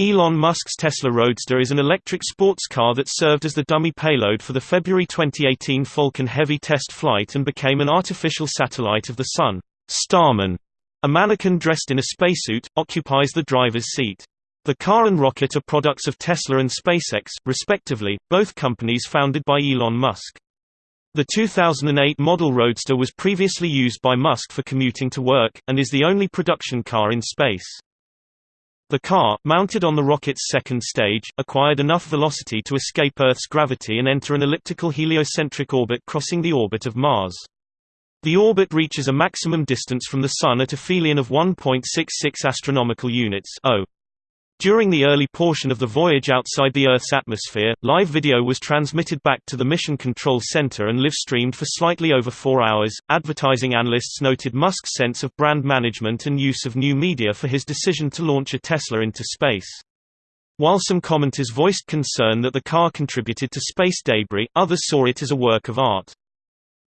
Elon Musk's Tesla Roadster is an electric sports car that served as the dummy payload for the February 2018 Falcon Heavy test flight and became an artificial satellite of the Sun. Starman, a mannequin dressed in a spacesuit, occupies the driver's seat. The car and rocket are products of Tesla and SpaceX, respectively, both companies founded by Elon Musk. The 2008 model Roadster was previously used by Musk for commuting to work, and is the only production car in space. The car, mounted on the rocket's second stage, acquired enough velocity to escape Earth's gravity and enter an elliptical heliocentric orbit crossing the orbit of Mars. The orbit reaches a maximum distance from the Sun at aphelion of 1.66 astronomical units (0. During the early portion of the voyage outside the Earth's atmosphere, live video was transmitted back to the Mission Control Center and live-streamed for slightly over four hours. Advertising analysts noted Musk's sense of brand management and use of new media for his decision to launch a Tesla into space. While some commenters voiced concern that the car contributed to space debris, others saw it as a work of art.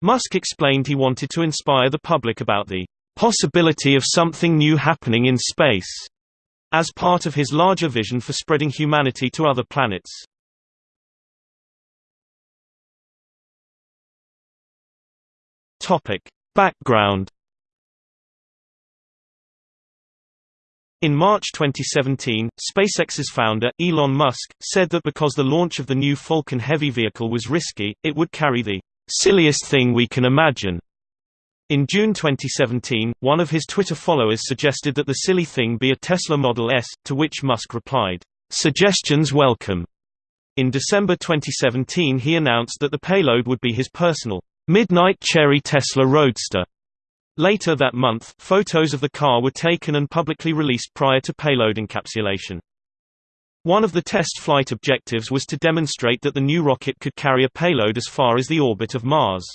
Musk explained he wanted to inspire the public about the possibility of something new happening in space as part of his larger vision for spreading humanity to other planets. Topic: Background In March 2017, SpaceX's founder, Elon Musk, said that because the launch of the new Falcon Heavy vehicle was risky, it would carry the silliest thing we can imagine in June 2017, one of his Twitter followers suggested that the silly thing be a Tesla Model S, to which Musk replied, "'Suggestions welcome'". In December 2017 he announced that the payload would be his personal, "'Midnight Cherry Tesla Roadster'". Later that month, photos of the car were taken and publicly released prior to payload encapsulation. One of the test flight objectives was to demonstrate that the new rocket could carry a payload as far as the orbit of Mars.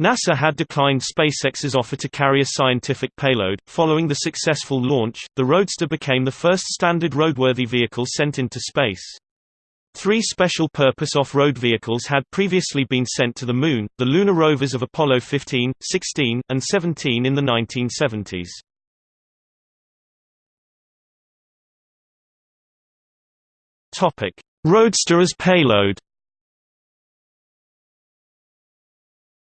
NASA had declined SpaceX's offer to carry a scientific payload. Following the successful launch, the Roadster became the first standard roadworthy vehicle sent into space. Three special-purpose off-road vehicles had previously been sent to the Moon, the lunar rovers of Apollo 15, 16, and 17 in the 1970s. Roadster as payload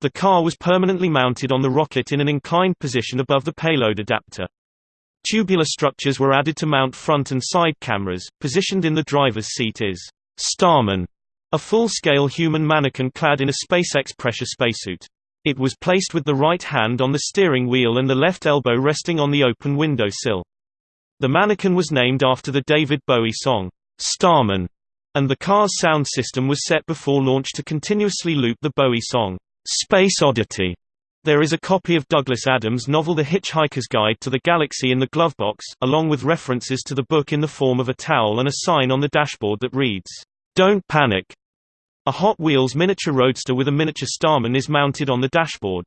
The car was permanently mounted on the rocket in an inclined position above the payload adapter. Tubular structures were added to mount front and side cameras. Positioned in the driver's seat is Starman, a full-scale human mannequin clad in a SpaceX pressure spacesuit. It was placed with the right hand on the steering wheel and the left elbow resting on the open window sill. The mannequin was named after the David Bowie song, Starman, and the car's sound system was set before launch to continuously loop the Bowie song. Space Oddity. There is a copy of Douglas Adams' novel The Hitchhiker's Guide to the Galaxy in the glovebox, along with references to the book in the form of a towel and a sign on the dashboard that reads, "Don't panic." A Hot Wheels miniature roadster with a miniature Starman is mounted on the dashboard.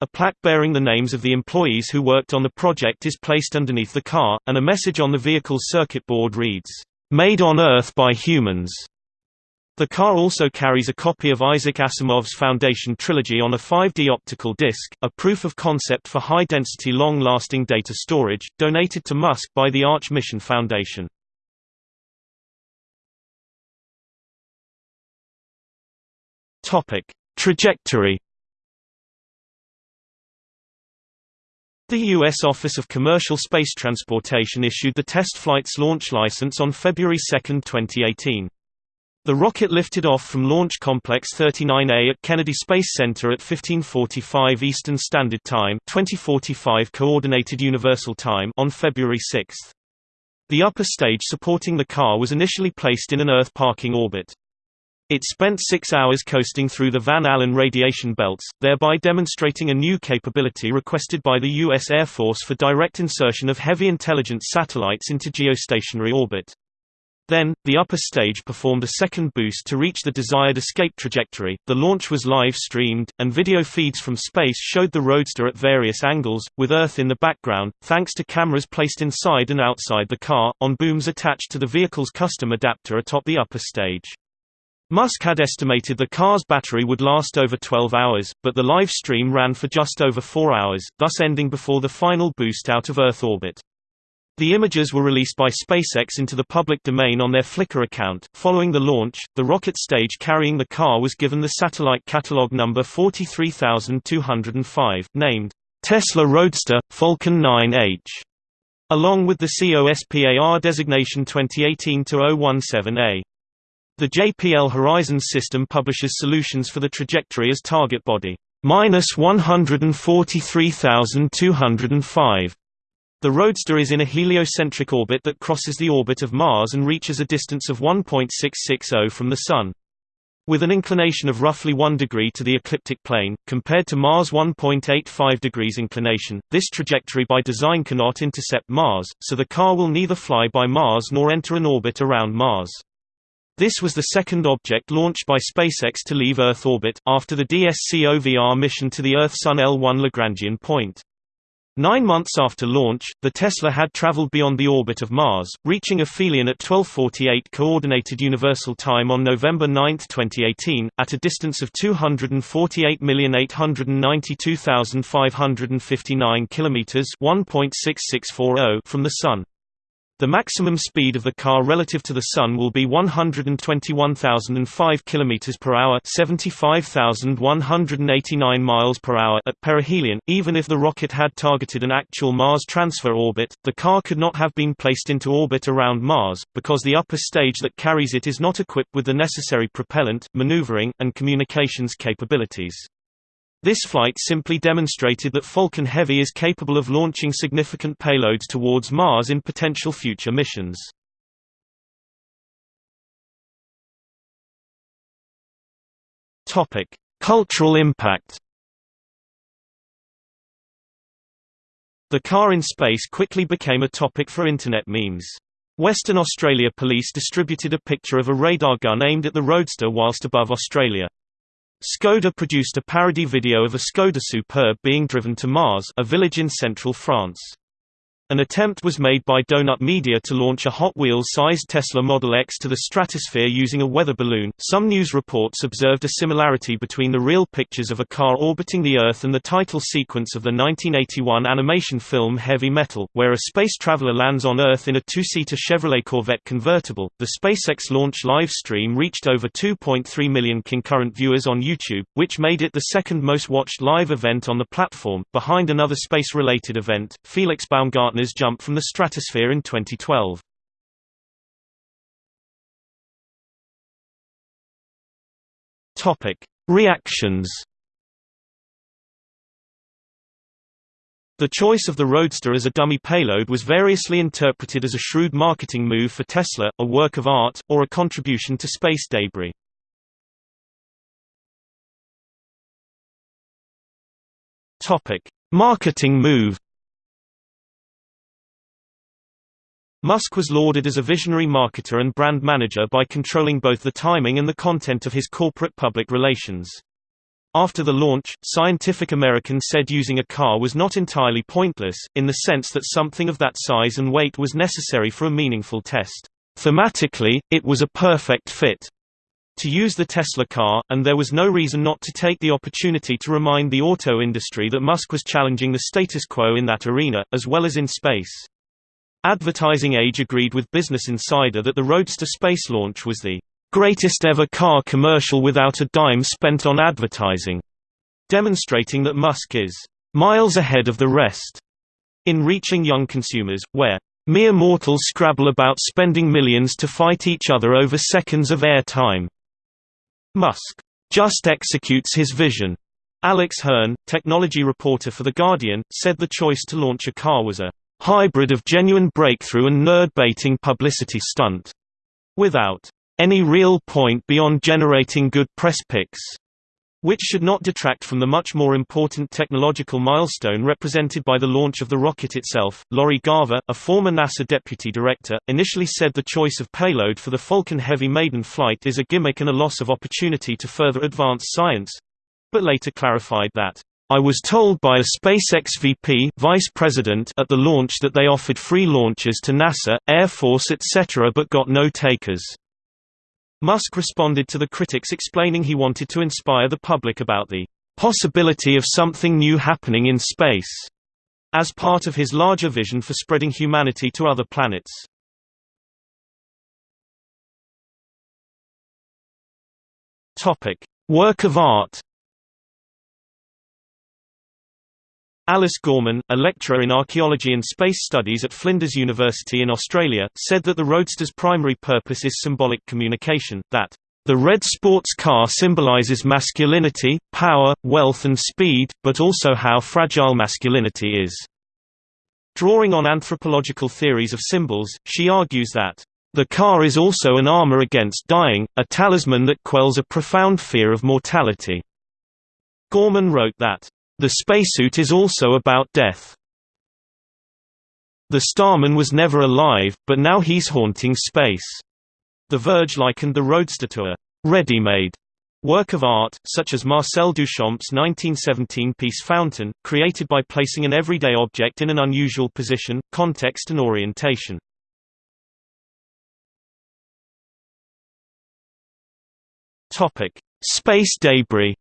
A plaque bearing the names of the employees who worked on the project is placed underneath the car, and a message on the vehicle's circuit board reads, "Made on Earth by Humans." The car also carries a copy of Isaac Asimov's Foundation trilogy on a 5D optical disc, a proof of concept for high-density long-lasting data storage, donated to Musk by the Arch Mission Foundation. Trajectory The U.S. Office of Commercial Space Transportation issued the test flight's launch license on February 2, 2018. The rocket lifted off from Launch Complex 39A at Kennedy Space Center at 1545 Eastern Standard Time 2045 Coordinated Universal Time on February 6. The upper stage supporting the car was initially placed in an Earth parking orbit. It spent six hours coasting through the Van Allen radiation belts, thereby demonstrating a new capability requested by the U.S. Air Force for direct insertion of heavy intelligence satellites into geostationary orbit. Then, the upper stage performed a second boost to reach the desired escape trajectory. The launch was live streamed, and video feeds from space showed the Roadster at various angles, with Earth in the background, thanks to cameras placed inside and outside the car, on booms attached to the vehicle's custom adapter atop the upper stage. Musk had estimated the car's battery would last over 12 hours, but the live stream ran for just over 4 hours, thus ending before the final boost out of Earth orbit. The images were released by SpaceX into the public domain on their Flickr account. Following the launch, the rocket stage carrying the car was given the satellite catalog number 43205, named Tesla Roadster Falcon 9H, along with the COSPAR designation 2018-017A. The JPL Horizons system publishes solutions for the trajectory as target body minus 143,205. The Roadster is in a heliocentric orbit that crosses the orbit of Mars and reaches a distance of 1.660 from the Sun. With an inclination of roughly 1 degree to the ecliptic plane, compared to Mars' 1.85 degrees inclination, this trajectory by design cannot intercept Mars, so the car will neither fly by Mars nor enter an orbit around Mars. This was the second object launched by SpaceX to leave Earth orbit, after the DSCOVR mission to the Earth-Sun L1 Lagrangian point. Nine months after launch, the Tesla had traveled beyond the orbit of Mars, reaching aphelion at 1248 Coordinated Universal Time on November 9, 2018, at a distance of 248,892,559 km 1.6640 from the Sun. The maximum speed of the car relative to the Sun will be 121,005 km per hour 75,189 miles per hour at perihelion. Even if the rocket had targeted an actual Mars transfer orbit, the car could not have been placed into orbit around Mars, because the upper stage that carries it is not equipped with the necessary propellant, maneuvering, and communications capabilities. This flight simply demonstrated that Falcon Heavy is capable of launching significant payloads towards Mars in potential future missions. Topic: Cultural impact. The car in space quickly became a topic for internet memes. Western Australia police distributed a picture of a radar gun aimed at the roadster whilst above Australia. Skoda produced a parody video of a Skoda Superb being driven to Mars a village in central France. An attempt was made by Donut Media to launch a Hot Wheels-sized Tesla Model X to the stratosphere using a weather balloon. Some news reports observed a similarity between the real pictures of a car orbiting the Earth and the title sequence of the 1981 animation film Heavy Metal, where a space traveler lands on Earth in a two-seater Chevrolet Corvette convertible. The SpaceX launch live stream reached over 2.3 million concurrent viewers on YouTube, which made it the second most watched live event on the platform, behind another space-related event, Felix Baumgartner partners jump from the stratosphere in 2012. Topic: Reactions. The choice of the Roadster as a dummy payload was variously interpreted as a shrewd marketing move for Tesla, a work of art, or a contribution to space debris. Topic: Marketing move. Musk was lauded as a visionary marketer and brand manager by controlling both the timing and the content of his corporate public relations. After the launch, Scientific American said using a car was not entirely pointless, in the sense that something of that size and weight was necessary for a meaningful test. Thematically, it was a perfect fit to use the Tesla car, and there was no reason not to take the opportunity to remind the auto industry that Musk was challenging the status quo in that arena, as well as in space. Advertising Age agreed with Business Insider that the Roadster space launch was the greatest ever car commercial without a dime spent on advertising, demonstrating that Musk is miles ahead of the rest in reaching young consumers, where mere mortals scrabble about spending millions to fight each other over seconds of airtime. Musk just executes his vision. Alex Hern, technology reporter for The Guardian, said the choice to launch a car was a hybrid of genuine breakthrough and nerd-baiting publicity stunt. Without any real point beyond generating good press pics. Which should not detract from the much more important technological milestone represented by the launch of the rocket itself. Lori Garver, a former NASA deputy director, initially said the choice of payload for the Falcon Heavy maiden flight is a gimmick and a loss of opportunity to further advance science but later clarified that I was told by a SpaceX VP vice president at the launch that they offered free launches to NASA, Air Force etc. but got no takers. Musk responded to the critics explaining he wanted to inspire the public about the possibility of something new happening in space, as part of his larger vision for spreading humanity to other planets. Topic: Work of art. Alice Gorman, a lecturer in archaeology and space studies at Flinders University in Australia, said that the Roadster's primary purpose is symbolic communication, that the red sports car symbolizes masculinity, power, wealth and speed, but also how fragile masculinity is. Drawing on anthropological theories of symbols, she argues that the car is also an armor against dying, a talisman that quells a profound fear of mortality. Gorman wrote that, "...the spacesuit is also about death. The Starman was never alive, but now he's haunting space." The Verge likened the Roadster to a «ready-made» work of art, such as Marcel Duchamp's 1917 piece Fountain, created by placing an everyday object in an unusual position, context and orientation. Space debris.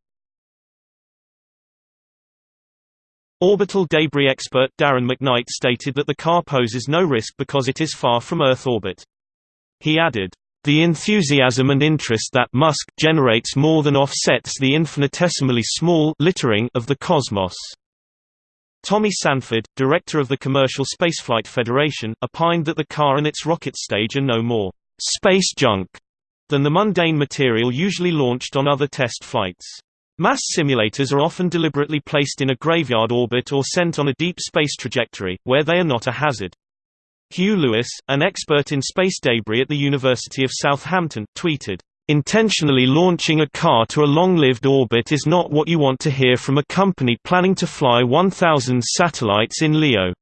Orbital debris expert Darren McKnight stated that the car poses no risk because it is far from Earth orbit. He added, "The enthusiasm and interest that Musk generates more than offsets the infinitesimally small littering of the cosmos." Tommy Sanford, director of the Commercial Spaceflight Federation, opined that the car and its rocket stage are no more space junk than the mundane material usually launched on other test flights. Mass simulators are often deliberately placed in a graveyard orbit or sent on a deep space trajectory, where they are not a hazard. Hugh Lewis, an expert in space debris at the University of Southampton, tweeted, Intentionally launching a car to a long-lived orbit is not what you want to hear from a company planning to fly 1,000 satellites in LEO.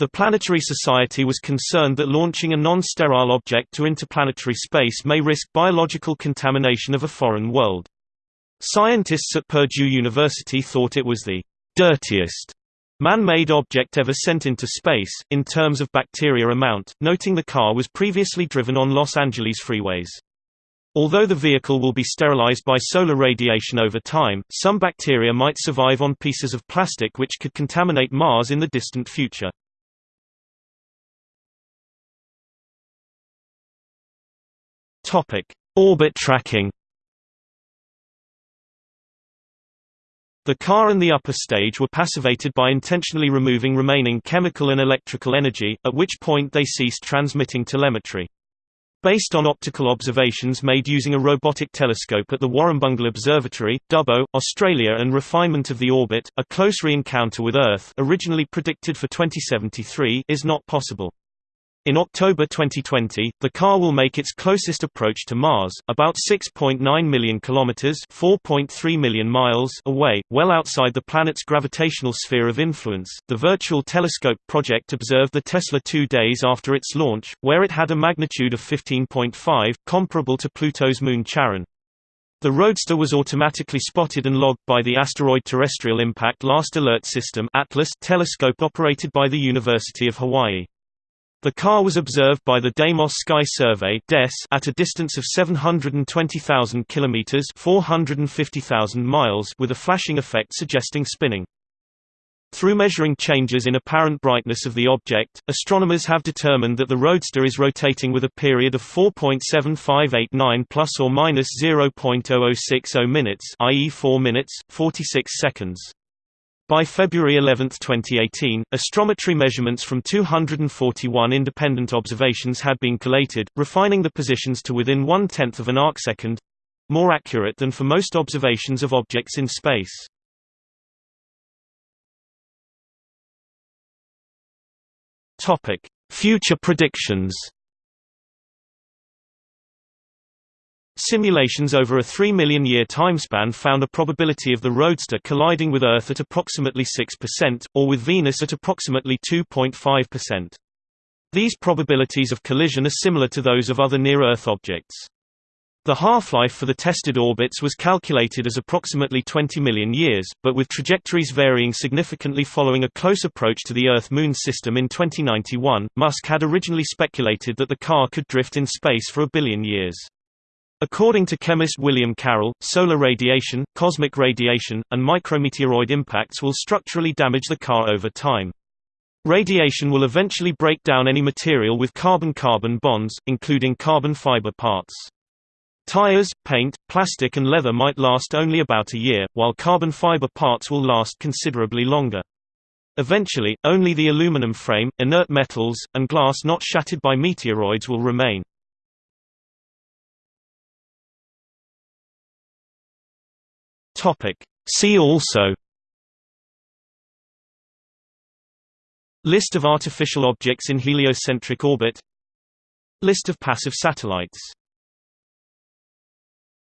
The Planetary Society was concerned that launching a non-sterile object to interplanetary space may risk biological contamination of a foreign world. Scientists at Purdue University thought it was the dirtiest man-made object ever sent into space, in terms of bacteria amount, noting the car was previously driven on Los Angeles freeways. Although the vehicle will be sterilized by solar radiation over time, some bacteria might survive on pieces of plastic which could contaminate Mars in the distant future. Orbit tracking. The car and the upper stage were passivated by intentionally removing remaining chemical and electrical energy, at which point they ceased transmitting telemetry. Based on optical observations made using a robotic telescope at the Warrumbungle Observatory, Dubbo, Australia and refinement of the orbit, a close re-encounter with Earth originally predicted for 2073 is not possible. In October 2020, the car will make its closest approach to Mars, about 6.9 million kilometers (4.3 million miles) away, well outside the planet's gravitational sphere of influence. The Virtual Telescope project observed the Tesla 2 days after its launch, where it had a magnitude of 15.5, comparable to Pluto's moon Charon. The Roadster was automatically spotted and logged by the Asteroid Terrestrial Impact Last Alert System (ATLAS) telescope operated by the University of Hawaii. The car was observed by the Deimos Sky Survey at a distance of 720,000 kilometers (450,000 miles) with a flashing effect suggesting spinning. Through measuring changes in apparent brightness of the object, astronomers have determined that the Roadster is rotating with a period of 4.7589 plus or minus 0.0060 minutes, i.e. 4 minutes 46 seconds. By February 11, 2018, astrometry measurements from 241 independent observations had been collated, refining the positions to within one-tenth of an arcsecond—more accurate than for most observations of objects in space. Future predictions Simulations over a 3 million year timespan found a probability of the Roadster colliding with Earth at approximately 6%, or with Venus at approximately 2.5%. These probabilities of collision are similar to those of other near-Earth objects. The half-life for the tested orbits was calculated as approximately 20 million years, but with trajectories varying significantly following a close approach to the Earth-Moon system in 2091, Musk had originally speculated that the car could drift in space for a billion years. According to chemist William Carroll, solar radiation, cosmic radiation, and micrometeoroid impacts will structurally damage the car over time. Radiation will eventually break down any material with carbon-carbon bonds, including carbon fiber parts. Tires, paint, plastic and leather might last only about a year, while carbon fiber parts will last considerably longer. Eventually, only the aluminum frame, inert metals, and glass not shattered by meteoroids will remain. See also List of artificial objects in heliocentric orbit List of passive satellites